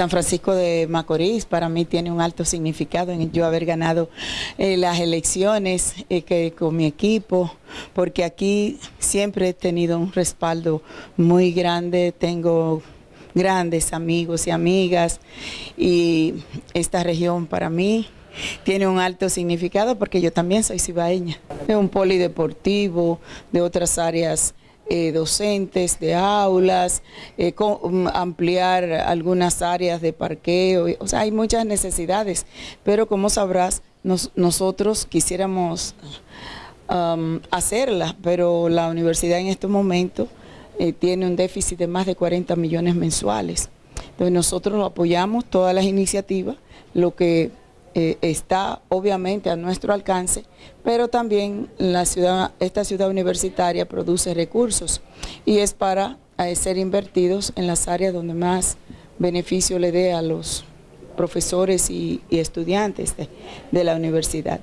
San Francisco de Macorís para mí tiene un alto significado en yo haber ganado eh, las elecciones eh, que, con mi equipo, porque aquí siempre he tenido un respaldo muy grande, tengo grandes amigos y amigas y esta región para mí tiene un alto significado porque yo también soy cibaeña. Es un polideportivo de otras áreas eh, docentes, de aulas, eh, mm, ampliar algunas áreas de parqueo, o sea, hay muchas necesidades, pero como sabrás, nosotros quisiéramos um, hacerla, pero la universidad en estos momentos eh, tiene un déficit de más de 40 millones mensuales. Entonces nosotros apoyamos todas las iniciativas, lo que eh, está obviamente a nuestro alcance, pero también la ciudad, esta ciudad universitaria produce recursos y es para eh, ser invertidos en las áreas donde más beneficio le dé a los profesores y, estudiantes de la universidad.